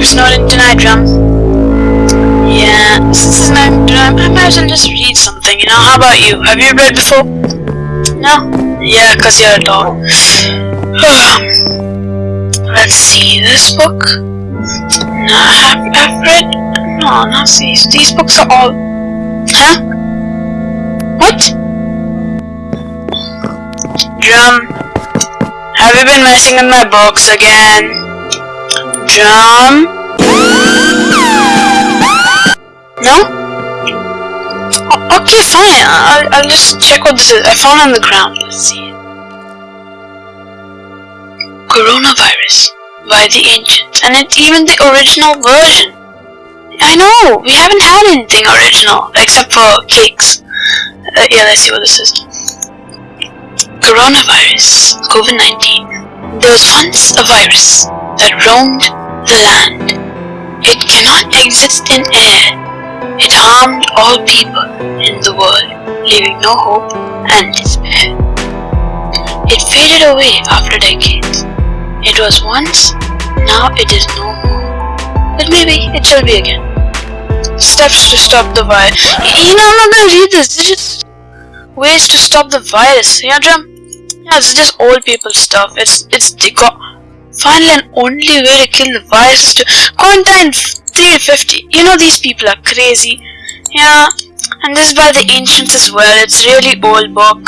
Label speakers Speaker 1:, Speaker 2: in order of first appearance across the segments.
Speaker 1: we're Snowden tonight, Drum. Yeah, since it's night time, I might as well just read something, you know? How about you? Have you read before? No? Yeah, cause you're a dog. Let's see, this book? No, I've, I've read... No, not these. These books are all... Huh? What? Drum, have you been messing with my books again? Drum? No? O okay, fine. I'll, I'll just check what this is. I found on the ground. Let's see. Coronavirus by the ancients, and it's even the original version. I know, we haven't had anything original, except for cakes. Uh, yeah, let's see what this is. Coronavirus, COVID-19. There was once a virus that roamed the land. It cannot exist in air. It harmed all people in the world, leaving no hope and despair. It faded away after decades. It was once, now it is no more. But maybe it shall be again. Steps to stop the virus. You know, I'm not gonna read this. It's just ways to stop the virus. Yeah, Jim? Yeah, it's just old people stuff. It's it's the finally and only way to kill the virus is to quarantine 350. You know these people are crazy. Yeah, and this is by the ancients as well. It's really old book.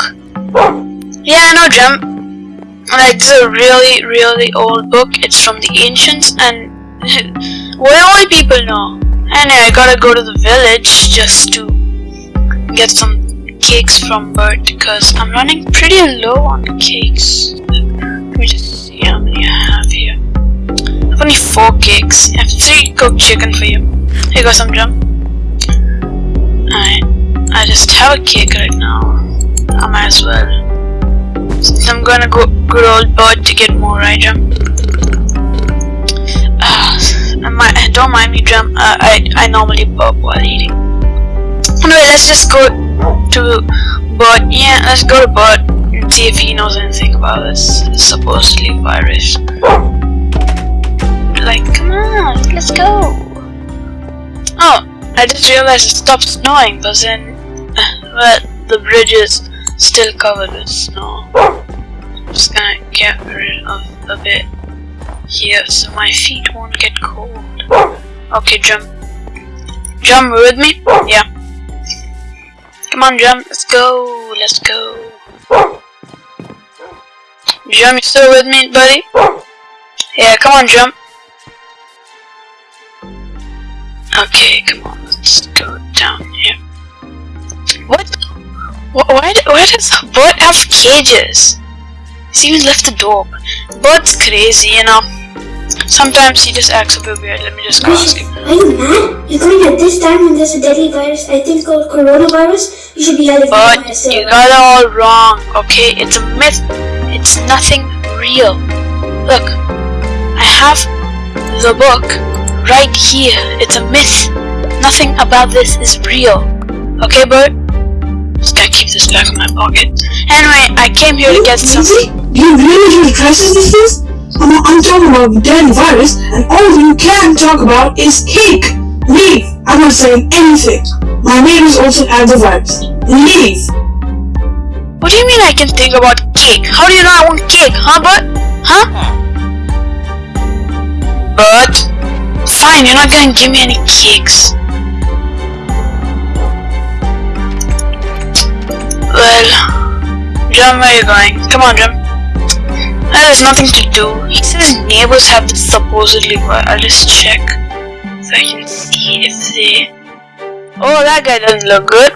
Speaker 1: Yeah, I know, Jim. Like is a really really old book. It's from the ancients and do old people know? Anyway, I gotta go to the village just to get some cakes from Bert because I'm running pretty low on cakes. Let me just I have here. I have only four cakes. I have three cooked chicken for you. Here goes some jump. Alright, I just have a cake right now. I might as well. Since I'm gonna go good old Bert to get more, right, jump? don't mind me, Drum. Uh, I I normally burp while eating. Anyway, let's just go to Bert. Yeah, let's go to and see if he knows anything about this supposedly virus. Like, come on, let's go. Oh, I just realized it stopped snowing, but then, but the bridge is still covered with snow. I'm just gonna get rid of a bit here so my feet won't get cold. Okay, jump. Jump with me? Yeah. Come on, jump. Let's go. Let's go. Jump, you still with me, buddy? Yeah, come on, jump. Okay, come on. Let's go down here. What? Why, why does a bird have cages? He's even left the door. Bert's crazy, you know. Sometimes he just acts a bit weird. Let me just go ask him.
Speaker 2: Are you mad? You're coming at this time when there's a deadly virus, I think called coronavirus? You should be hiding
Speaker 1: But you got it all wrong, okay? It's a myth. It's nothing real. Look, I have the book right here. It's a myth. Nothing about this is real. Okay, Bert? Just gotta keep this back in my pocket. Anyway, I came here to get some.
Speaker 3: You really the crisis this is? I'm, I'm talking about the deadly virus, and all you can talk about is cake. Leave. I'm not saying anything. My name is also add the virus. Leave.
Speaker 1: What do you mean I can think about cake? How do you know I want cake, huh, Bert? Huh? But fine, you're not gonna give me any cakes. Well, Jum, where are you going? Come on, Jum. That has nothing to do. He says neighbors have this supposedly, but I'll just check so I can see if they. Oh, that guy doesn't look good.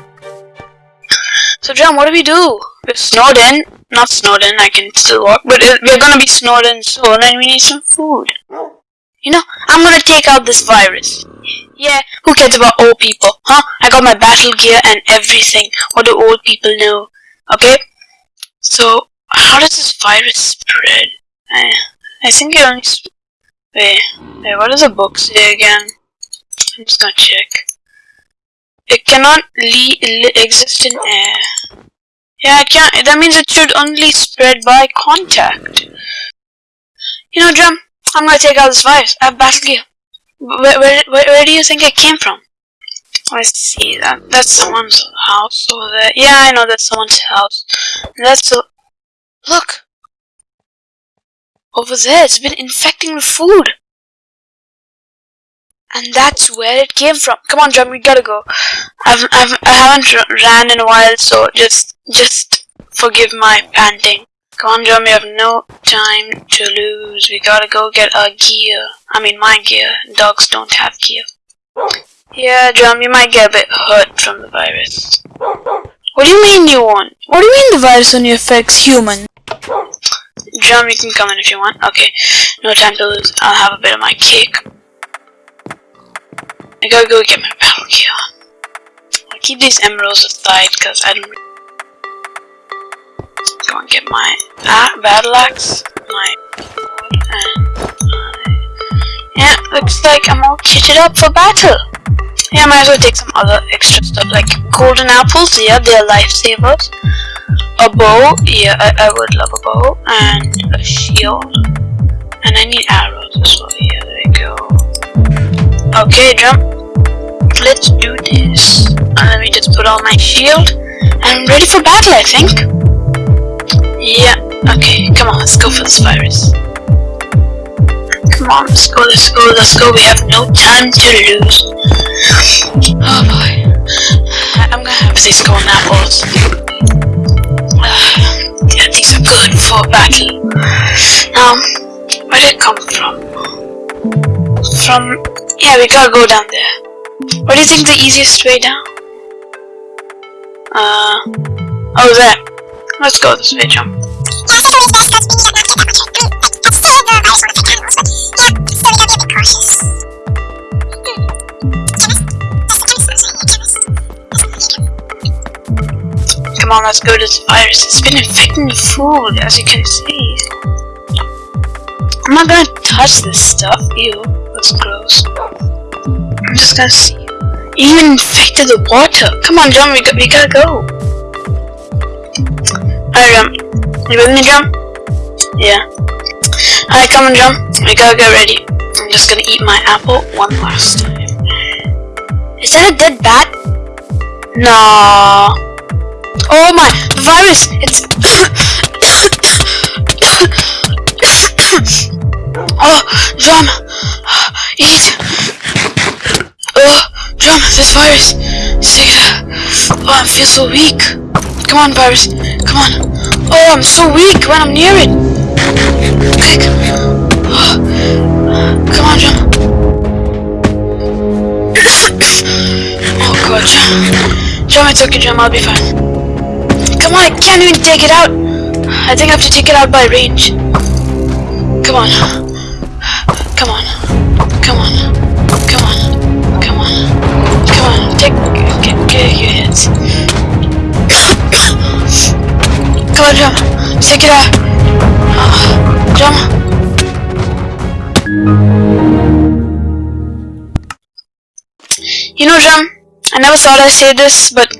Speaker 1: So, John, what do we do? We're snowed. Not Snowden, I can still walk, but we're gonna be Snowden soon and we need some food. You know, I'm gonna take out this virus. Yeah, who cares about old people, huh? I got my battle gear and everything. What do old people know? Okay? So, how does this virus spread? I, I think it only. Wait, wait, what does the book say again? I'm just gonna check. It cannot exist in air. Yeah, it can't. That means it should only spread by contact. You know, Drum, I'm gonna take out this virus. I have battle gear. Where, where, where, where do you think it came from? Let's see. That that's someone's house over there. Yeah, I know that's someone's house. That's a look over there. It's been infecting the food, and that's where it came from. Come on, John, we gotta go. I've, I've I haven't ran in a while, so just just forgive my panting. Come on, John, we have no time to lose. We gotta go get our gear. I mean, my gear. Dogs don't have gear. Yeah, John, you might get a bit hurt from the virus. What do you mean you won't? What do you mean the virus only affects humans? John, you can come in if you want. Okay, no time to lose. I'll have a bit of my cake. I gotta go get my battle gear. I'll keep these emeralds aside because I don't go and get my ah, battle axe, my and my, yeah, looks like I'm all kitted up for battle. Yeah, I might as well take some other extra stuff like golden apples. Yeah, they're lifesavers. A bow. Yeah, I, I would love a bow and a shield. And I need arrows Okay, jump. Let's do this. And let me just put on my shield. I'm ready for battle, I think. Yeah, okay, come on, let's go for this virus. Come on, let's go, let's go, let's go. We have no time to lose. Oh boy. I'm gonna have these golden apples. yeah, these are good for battle. Now, where did it come from? From, yeah, we gotta go down there. What do you think the easiest way down? Uh, oh there. Let's go this way, jump. Come on, let's go to this virus. It's been infecting the food, as you can see. I'm not gonna touch this stuff. Ew, that's gross. Just gonna see. You even infected the water. Come on, John, we, got, we gotta go. Alright, jump. You with me, jump? Yeah. Alright, come on, John. We gotta get ready. I'm just gonna eat my apple one last time. Is that a dead bat? No. Oh my, the virus! It's... oh, drum! Eat! Drum, this virus! Sick. Oh, I feel so weak. Come on, virus. Come on. Oh, I'm so weak when I'm near it. Quick. Oh. Come on, John. oh, God, John. John, it's okay, John. I'll be fine. Come on, I can't even take it out. I think I have to take it out by range. Come on. Come on. Take, get, get your hands. Come on, jump. Take it out. Uh, jump. You know, Jam, I never thought I'd say this, but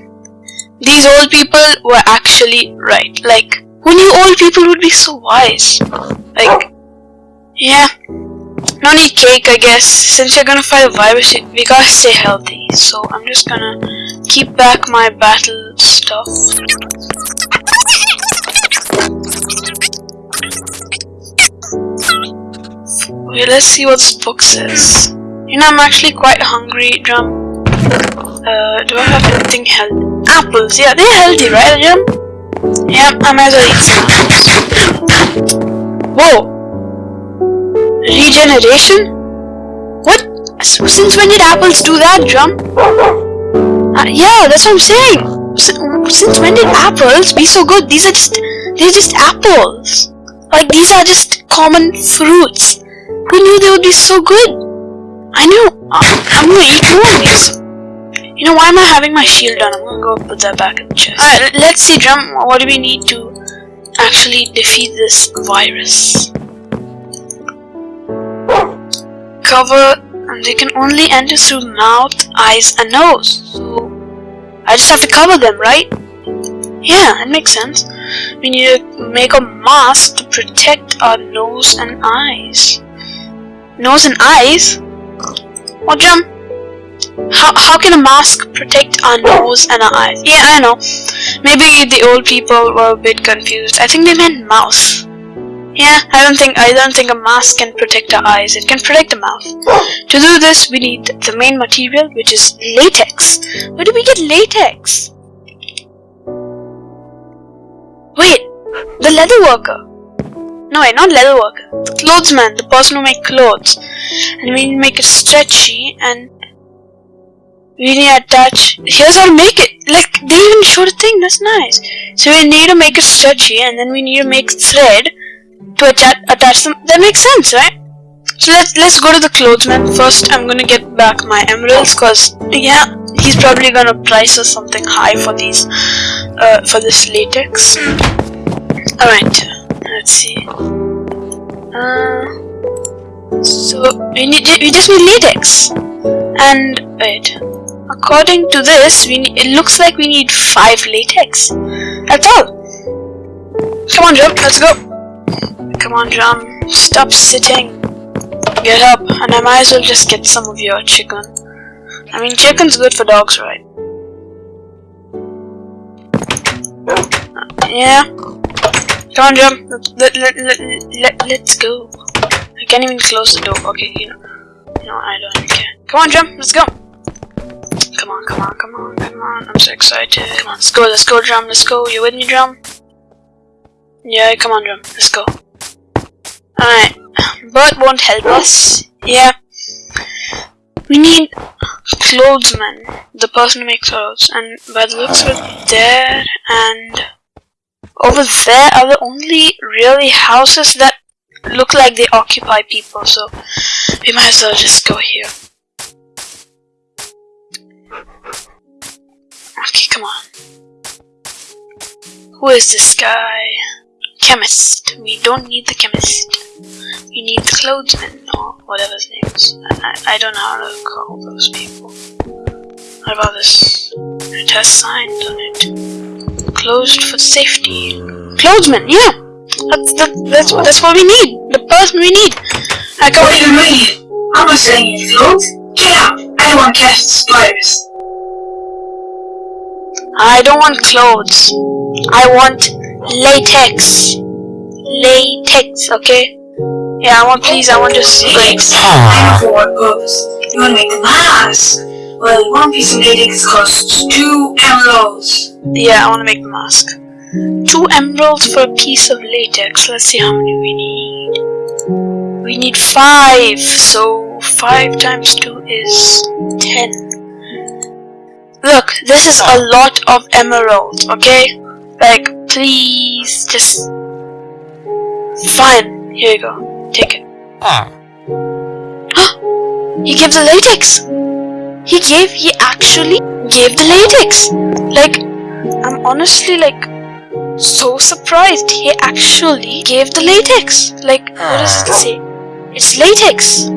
Speaker 1: these old people were actually right. Like, who knew old people would be so wise? Like, yeah. No need cake, I guess. Since you're gonna fight a virus, we gotta stay healthy. So I'm just gonna keep back my battle stuff. Okay, let's see what this book says. You know, I'm actually quite hungry, Drum. Uh, do I have anything healthy? Apples, yeah, they're healthy, right, Drum? Yeah, I might as well eat some apples. Whoa! Regeneration? What? Since when did apples do that, Drum? Uh, yeah, that's what I'm saying. Since when did apples be so good? These are just, they're just apples. Like, these are just common fruits. Who knew they would be so good? I knew. Uh, I'm gonna eat more of these. You know, why am I having my shield on? I'm gonna go put that back in the chest. Alright, let's see, Drum. What do we need to actually defeat this virus? Cover, and they can only enter through mouth, eyes, and nose. So, I just have to cover them, right? Yeah, that makes sense. We need to make a mask to protect our nose and eyes. Nose and eyes? What Jam? How, how can a mask protect our nose and our eyes? Yeah, I know. Maybe the old people were a bit confused. I think they meant mouth. Yeah, I don't think I don't think a mask can protect our eyes. It can protect the mouth. Oh. To do this, we need the main material, which is latex. Where do we get latex? Wait, the leather worker. No, wait, not leather worker. The clothesman, the person who make clothes. And we need to make it stretchy and we need to attach. Here's how to make it. Like they even showed a thing. That's nice. So we need to make it stretchy, and then we need to make thread to attach attach them. That makes sense, right? So let's let's go to the clothesman first. I'm gonna get back my emeralds, cause yeah, he's probably gonna price us something high for these, uh, for this latex. All right, let's see. Uh, so we need we just need latex, and wait. According to this, we it looks like we need five latex. That's all. Come on, Jump, let's go. Come on, Jump, stop sitting. Get up, and I might as well just get some of your chicken. I mean, chicken's good for dogs, right? Uh, yeah. Come on, Jump. Let, let, let, let, let's go. I can't even close the door. Okay, you know. No, I don't care. Come on, Jump, let's go. Come on, come on, come on, come on. I'm so excited. Come on, let's go, let's go, drum, let's go. You with me, drum? Yeah, come on, drum, let's go. Uh, Alright. Bert won't help us. Yeah. We need clothesman, the person who makes clothes. And by the looks of it, there and over there are the only really houses that look like they occupy people. So we might as well just go here. Okay, come on. Who is this guy? Chemist. We don't need the chemist. We need the clothesman or whatever his name is. I, I don't know how to call those people. What about this? It has signs on it. Closed for safety. Clothesman, yeah! That's, that, that's, that's what we need! The person we need! I
Speaker 3: What do you mean? I'm not saying you clothes. Get out! I don't want to catch spiders.
Speaker 1: I don't want clothes. I want latex. Latex, okay? Yeah, I want please, I want just
Speaker 3: Latex. I know for what purpose. You want to make a ah. mask. Well, one piece of latex costs two emeralds.
Speaker 1: Yeah, I want to make the mask. Two emeralds for a piece of latex. Let's see how many we need. We need five, so five times two is ten. Look, this is a lot of emeralds, okay? Like, please, just... Fine, here you go. Take it. Ah. he gave the latex! He gave, he actually gave the latex! Like, I'm honestly like, so surprised he actually gave the latex! Like, what does it ah. say? It's latex!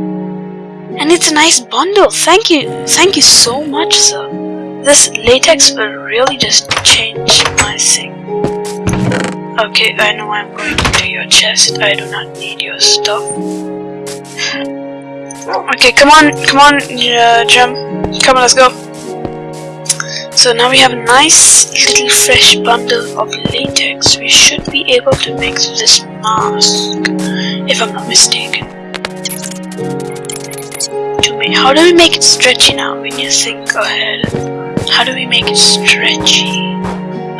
Speaker 1: And it's a nice bundle, thank you, thank you so much sir. This latex will really just change my thing. Okay, I know I'm going into your chest. I do not need your stuff. Okay, come on, come on, uh. Come on, let's go. So now we have a nice little fresh bundle of latex. We should be able to make this mask, if I'm not mistaken. To how do we make it stretchy now? When you to think ahead. How do we make it stretchy?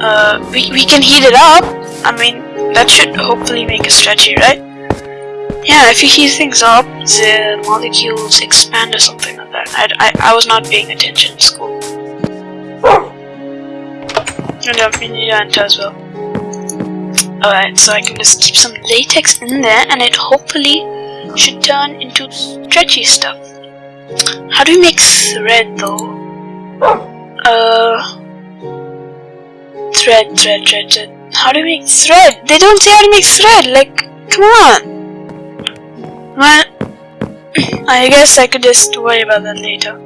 Speaker 1: Uh, we, we can heat it up. I mean, that should hopefully make it stretchy, right? Yeah, if you heat things up, the molecules expand or something like that. I, I, I was not paying attention in school. And to enter as well. Alright, so I can just keep some latex in there and it hopefully should turn into stretchy stuff. How do we make thread though? Uh, thread, thread, thread, thread. How do we make thread? They don't say how to make thread. Like, come on. Well, I guess I could just worry about that later.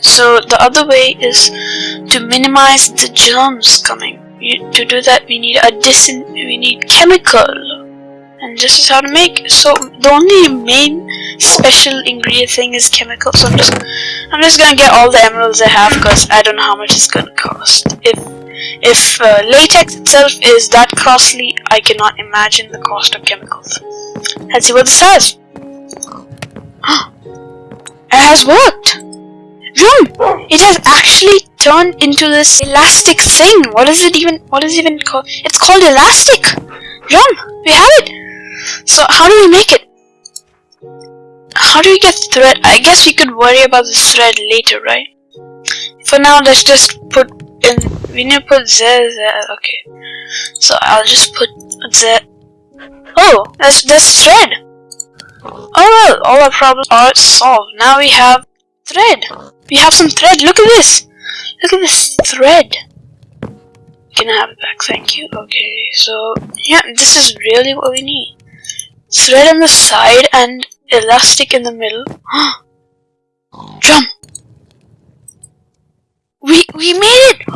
Speaker 1: So the other way is to minimize the germs coming. You, to do that, we need a disin. We need chemical. And this is how to make so the only main special ingredient thing is chemical so I'm just I'm just gonna get all the emeralds I have because I don't know how much it's gonna cost if if uh, latex itself is that costly I cannot imagine the cost of chemicals let's see what this has it has worked Room! It has actually turned into this elastic thing. What is it even? What is it even called? It's called elastic. Rum, we have it. So how do we make it? How do we get thread? I guess we could worry about the thread later, right? For now, let's just put in. We need to put Z there. Okay. So I'll just put Z. Oh, that's that's thread. Oh well, all our problems are solved. Now we have thread. We have some thread. Look at this. Look at this thread. Can I have it back? Thank you. Okay, so yeah, this is really what we need. Thread on the side and elastic in the middle. Drum. We we made it.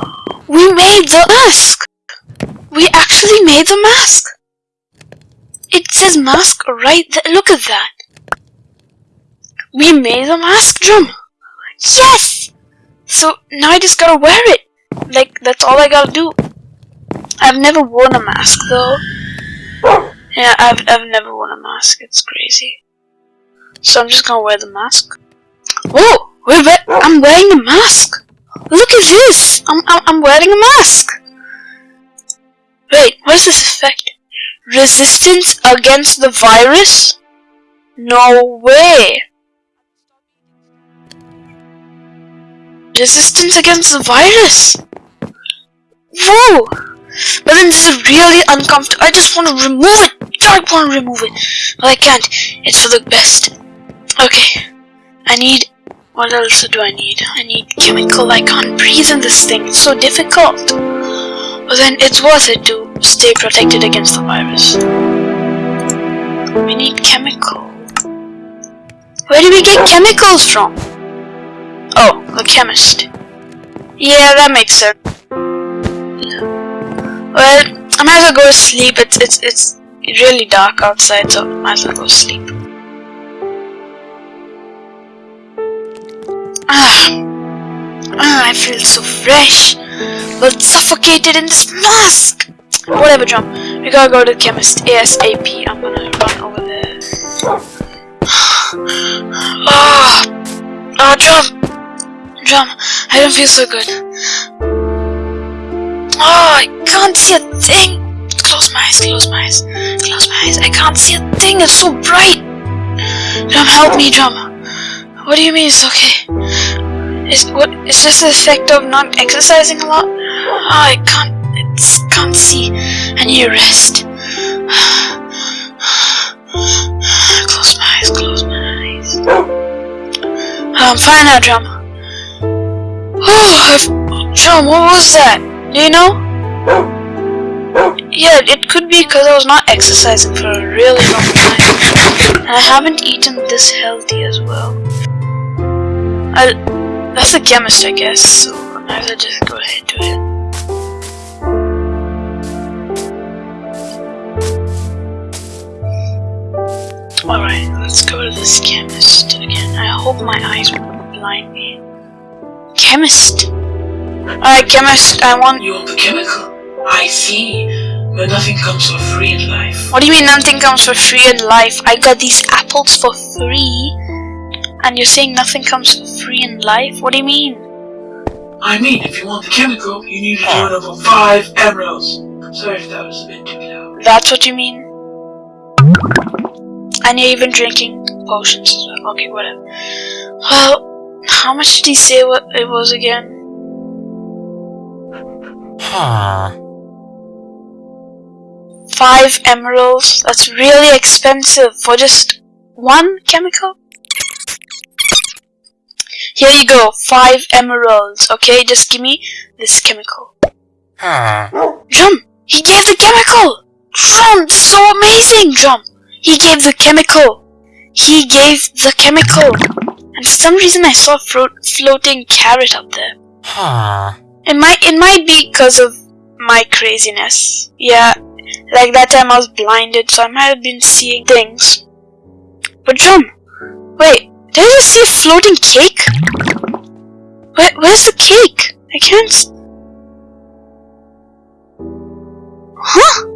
Speaker 1: We made the mask. We actually made the mask. It says mask right there. Look at that. We made the mask, Drum. Yes! So now I just gotta wear it. Like, that's all I gotta do. I've never worn a mask though. Yeah, I've, I've never worn a mask. It's crazy. So I'm just gonna wear the mask. Whoa! Wait, wait, I'm wearing a mask! Look at this! I'm, I'm, I'm wearing a mask! Wait, what is this effect? Resistance against the virus? No way! resistance against the virus. Whoa! But then this is really uncomfortable. I just want to remove it. I want to remove it. But I can't. It's for the best. Okay. I need... What else do I need? I need chemical. I can't breathe in this thing. It's so difficult. But then it's worth it to stay protected against the virus. We need chemical. Where do we get chemicals from? Oh, the chemist. Yeah, that makes sense. Well, I might as well go to sleep. It's it's it's really dark outside, so I might as well go to sleep. Ah, ah I feel so fresh, but suffocated in this mask. Whatever, Drum. We gotta go to the chemist ASAP. I'm gonna run over there. Ah, ah, Drum. Drum, I don't feel so good. Oh, I can't see a thing. Close my eyes, close my eyes, close my eyes. I can't see a thing. It's so bright. Drum, help me, Drum. What do you mean it's okay? Is what? Is this the effect of not exercising a lot? Oh, I can't. It's, can't see. I need a rest. close my eyes, close my eyes. Um, I'm fine now, Drum. Oh, John, what was that? Do you know? Yeah, it could be because I was not exercising for a really long time. And I haven't eaten this healthy as well. I, that's the chemist, I guess, so I might as just go ahead to it. Alright, let's go to this chemist again. I hope my eyes won't blind me. Chemist. Alright, chemist, I want...
Speaker 4: You want the chemical? I see. But nothing comes for free in life.
Speaker 1: What do you mean nothing comes for free in life? I got these apples for free. And you're saying nothing comes for free in life? What do you mean?
Speaker 4: I mean, if you want the chemical, you need to do it over five emeralds. Sorry if that was a bit too loud.
Speaker 1: That's what you mean? And you're even drinking potions as well. Okay, whatever. Well, how much did he say it was again?
Speaker 5: Huh.
Speaker 1: Five emeralds? That's really expensive for just one chemical? Here you go, five emeralds. Okay, just give me this chemical.
Speaker 5: Huh.
Speaker 1: Drum! He gave the chemical! Drum! This is so amazing, Drum! He gave the chemical! He gave the chemical! And for some reason I saw a floating carrot up there.
Speaker 5: Huh.
Speaker 1: It might it might be because of my craziness. Yeah, like that time I was blinded, so I might have been seeing things. But Drum, wait, did I see a floating cake? Where, where's the cake? I can't. Huh?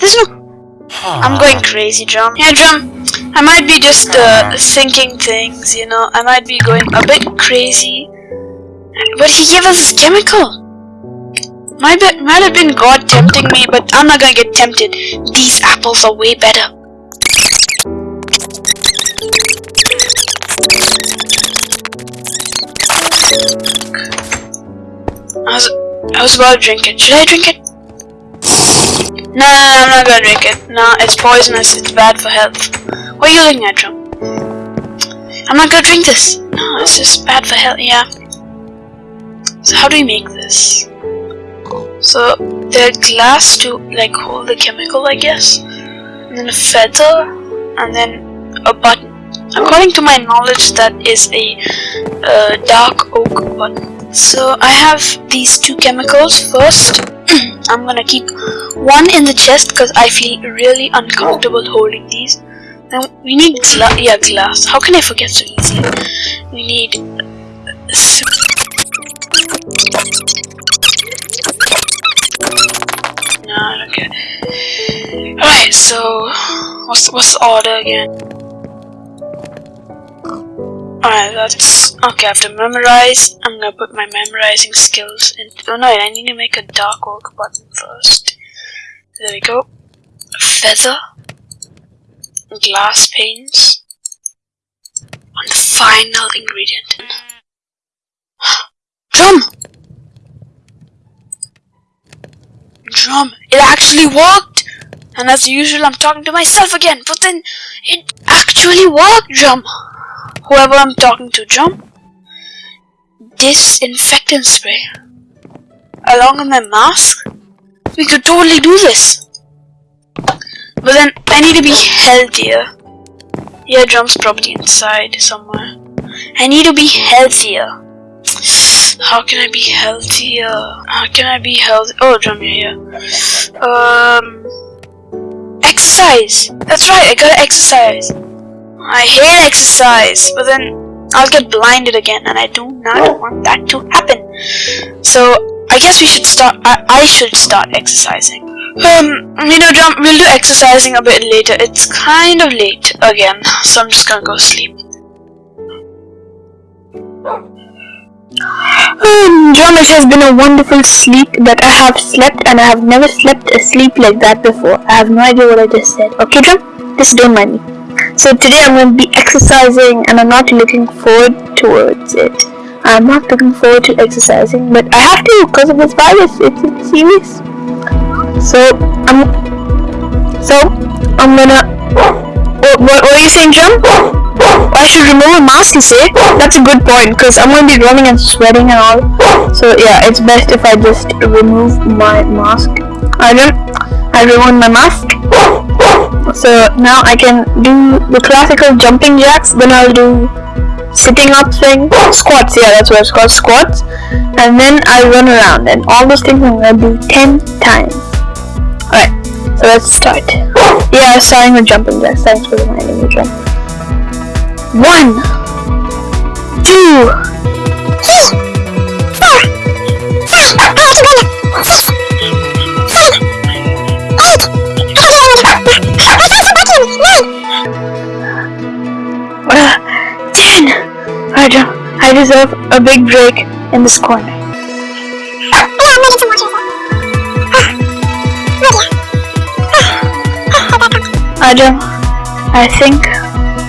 Speaker 1: There's no. I'm going crazy, Drum. Yeah, Drum. I might be just uh, thinking things, you know. I might be going a bit crazy. But he gave us this chemical. Might, be, might have been God tempting me, but I'm not gonna get tempted. These apples are way better. I was, I was about to drink it. Should I drink it? No, no, no, I'm not gonna drink it. No, it's poisonous. It's bad for health. What are you looking at, Joe? I'm not gonna drink this. No, it's just bad for health. Yeah. So how do we make this? So there are glass to like hold the chemical, I guess, and then a feather, and then a button. According to my knowledge, that is a uh, dark oak button. So I have these two chemicals. First, I'm gonna keep one in the chest because I feel really uncomfortable holding these. Now we need gla yeah glass. How can I forget so easily? We need. Alright, so what's what's the order again? Alright, that's okay. I have to memorize. I'm gonna put my memorizing skills in. Oh no, I need to make a dark oak button first. There we go. Feather, glass panes, and the final ingredient. Drum! Drum! It actually worked! And as usual, I'm talking to myself again, but then it actually worked, Drum! Whoever I'm talking to, Drum. Disinfectant spray. Along with my mask? We could totally do this! But then, I need to be healthier. Yeah, Drum's probably inside somewhere. I need to be healthier. How can I be healthier? How can I be healthy? Oh, drum, you're here. Um, exercise. That's right. I gotta exercise. I hate exercise, but then I'll get blinded again, and I do not want that to happen. So I guess we should start. I, I should start exercising. Um, you know, Drum, we'll do exercising a bit later. It's kind of late again, so I'm just gonna go sleep.
Speaker 6: It has been a wonderful sleep that I have slept and I have never slept a sleep like that before. I have no idea what I just said. Okay, John? Just don't mind me. So today I'm going to be exercising and I'm not looking forward towards it. I'm not looking forward to exercising, but I have to because of this virus. It's, it's serious. So I'm, so I'm gonna. What, what, what are you saying, John? I should remove a mask, you say? That's a good point, because I'm going to be running and sweating and all. So yeah, it's best if I just remove my mask. I don't, I removed my mask. So now I can do the classical jumping jacks, then I'll do sitting up thing, squats, yeah, that's what it's called, squats. And then I'll run around, and all those things I'm going to do 10 times. Alright, so let's start. Yeah, starting with jumping jacks. Thanks for reminding me, John. One, two, three, four, five, six, seven, eight, nine, ten. I don't. I deserve a big break in this corner. Adam, I think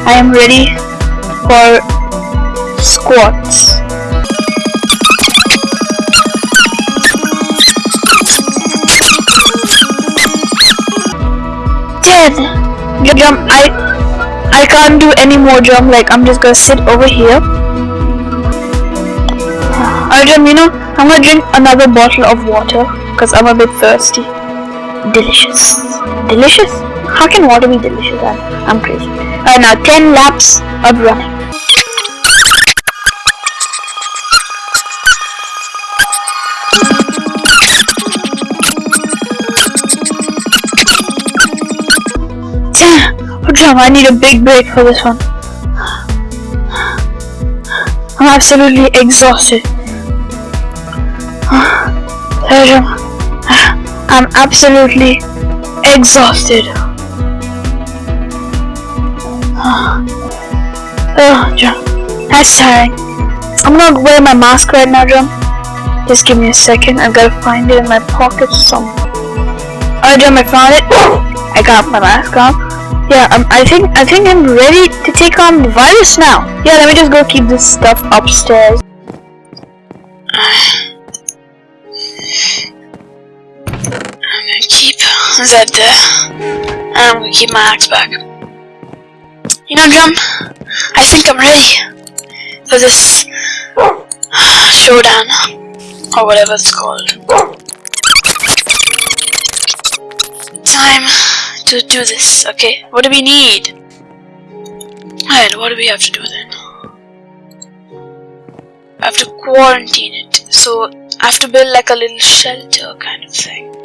Speaker 6: I am ready for squats. Dead. Jump. I I can't do any more jump. Like I'm just gonna sit over here. Arjun, you know, I'm gonna drink another bottle of water because I'm a bit thirsty. Delicious. Delicious? How can water be delicious? I'm, I'm crazy. Alright, now 10 laps of running.
Speaker 7: Jam, I need a big break for this one. I'm absolutely exhausted. I'm absolutely exhausted. Oh, Jam. That's tiring. I'm gonna wear my mask right now, Jam. Just give me a second. I gotta find it in my pocket somewhere. Alright, Jam, I found it. I got my mask on. Yeah, um, I think I think I'm ready to take on the virus now. Yeah, let me just go keep this stuff upstairs.
Speaker 1: I'm gonna keep that there. And I'm gonna keep my axe back. You know, Drum, I think I'm ready for this showdown. Or whatever it's called. Time to do this, okay? What do we need? Alright, what do we have to do then? I have to quarantine it. So I have to build like a little shelter kind of thing.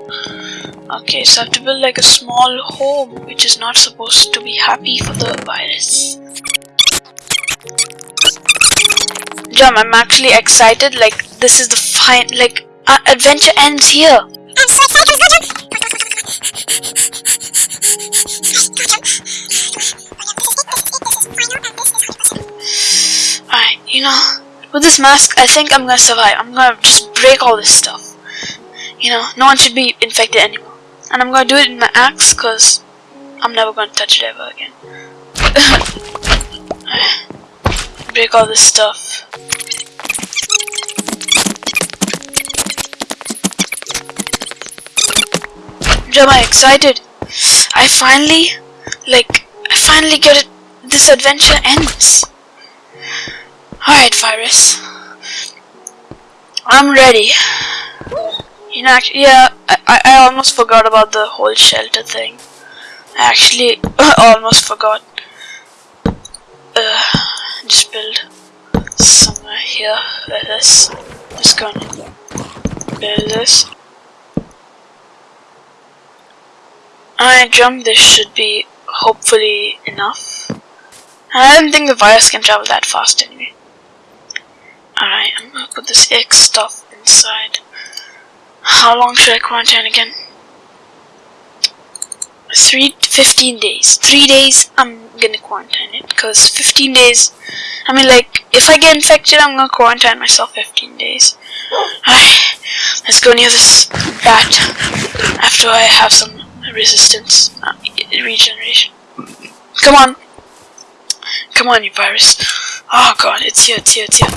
Speaker 1: Okay, so I have to build like a small home which is not supposed to be happy for the virus. Jam, I'm actually excited. Like this is the fine like our adventure ends here. Alright, you know, with this mask, I think I'm gonna survive. I'm gonna just break all this stuff. You know, no one should be infected anymore. And I'm gonna do it in my axe, cause I'm never gonna touch it ever again. break all this stuff. Am I excited? I finally, like, I finally get it. This adventure ends. Alright, Virus. I'm ready. You know, yeah, I, I, almost forgot about the whole shelter thing. I actually almost forgot. Uh, just build somewhere here, like this. Just gonna build this. I jump, this should be hopefully enough. I don't think the virus can travel that fast anyway. Alright, I'm gonna put this X stuff inside. How long should I quarantine again? Three, 15 days. Three days, I'm gonna quarantine it. Because 15 days, I mean like, if I get infected, I'm gonna quarantine myself 15 days. Alright, let's go near this bat after I have some resistance, uh, regeneration. Come on. Come on, you virus. Oh god, it's here, it's here, it's here.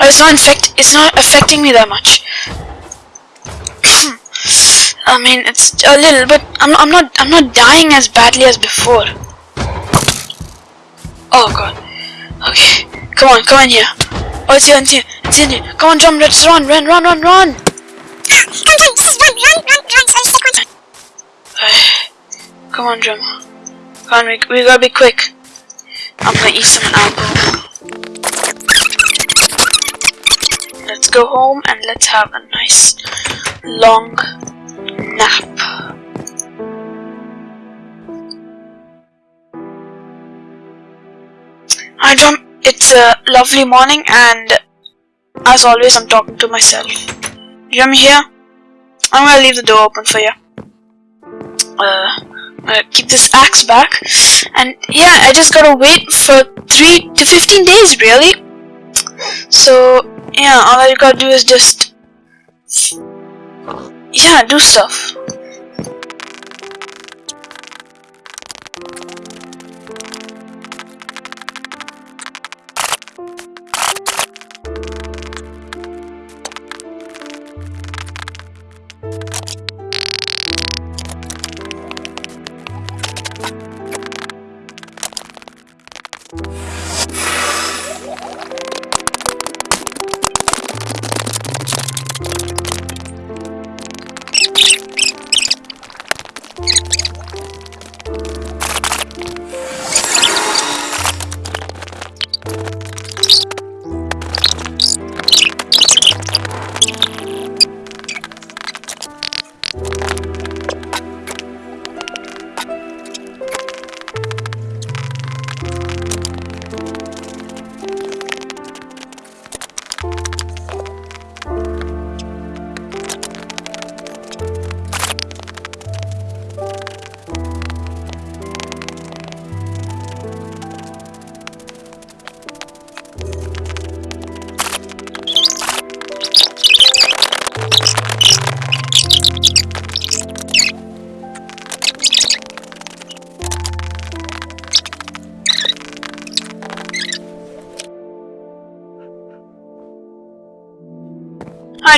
Speaker 1: Oh, it's not infect. It's not affecting me that much. I mean, it's a little, but I'm, I'm not. I'm not dying as badly as before. Oh god. Okay. Come on, come on here. Oh, it's here, it's here, it's in here. Come on, jump. Let's run, run, run, run, run.
Speaker 8: Come on, this is run, run, run, run. So.
Speaker 1: Come on, Drum. Come on, we, we gotta be quick. I'm gonna eat some apple. Let's go home and let's have a nice long nap. Hi, Drum. It's a lovely morning, and as always, I'm talking to myself. You hear me here. I'm gonna leave the door open for you uh, uh, keep this axe back. And yeah I just gotta wait for 3 to 15 days really. So yeah all I gotta do is just yeah do stuff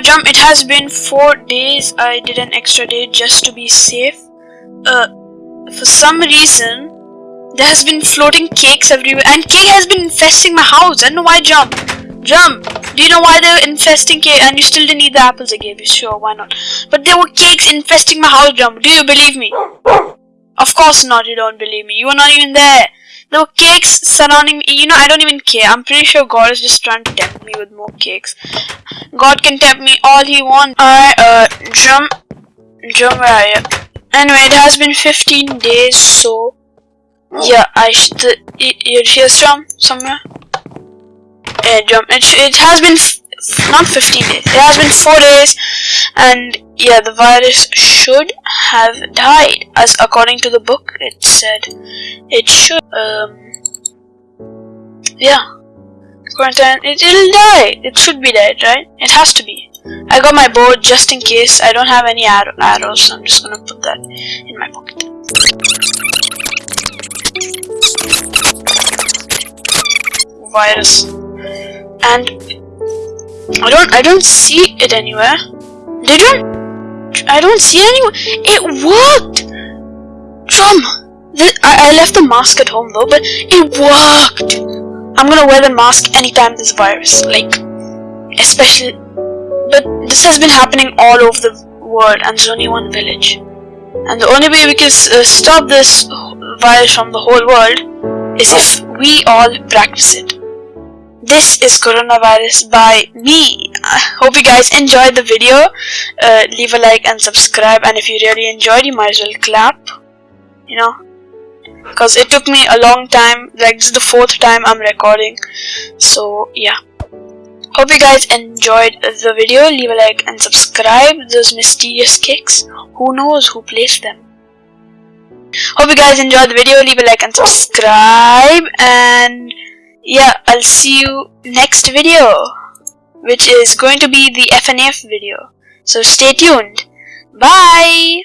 Speaker 1: Jump, it has been four days. I did an extra day just to be safe. Uh, for some reason, there has been floating cakes everywhere, and cake has been infesting my house. I don't know why. Jump, jump. Do you know why they're infesting cake? And you still didn't eat the apples I gave you. Sure, why not? But there were cakes infesting my house. Jump. Do you believe me? Of course not. You don't believe me. You were not even there. Were cakes surrounding me. You know, I don't even care. I'm pretty sure God is just trying to tempt me with more cakes. God can tempt me all he wants. Alright, uh, jump. Jump, where are you? Anyway, it has been 15 days, so... Yeah, I should... You're here from somewhere? Yeah, jump. It, it has been... not 15 days. It has been 4 days, and yeah, the virus should have died, as according to the book it said it should. Um, yeah, quarantine. It, it'll die. It should be dead, right? It has to be. I got my bow just in case. I don't have any arrow arrows, so I'm just gonna put that in my pocket. Virus, and I don't I don't see it anywhere. Did you? I don't see anyone. It worked! Drum! I, I left the mask at home though, but it worked! I'm gonna wear the mask anytime there's a virus. Like, especially. But this has been happening all over the world and there's only one village. And the only way we can uh, stop this virus from the whole world is if we all practice it. This is coronavirus by me. I hope you guys enjoyed the video. Uh, leave a like and subscribe. And if you really enjoyed, you might as well clap. You know, because it took me a long time. Like this is the fourth time I'm recording. So yeah. Hope you guys enjoyed the video. Leave a like and subscribe. Those mysterious kicks. Who knows who placed them? Hope you guys enjoyed the video. Leave a like and subscribe. And yeah, I'll see you next video, which is going to be the FNF video. So stay tuned. Bye!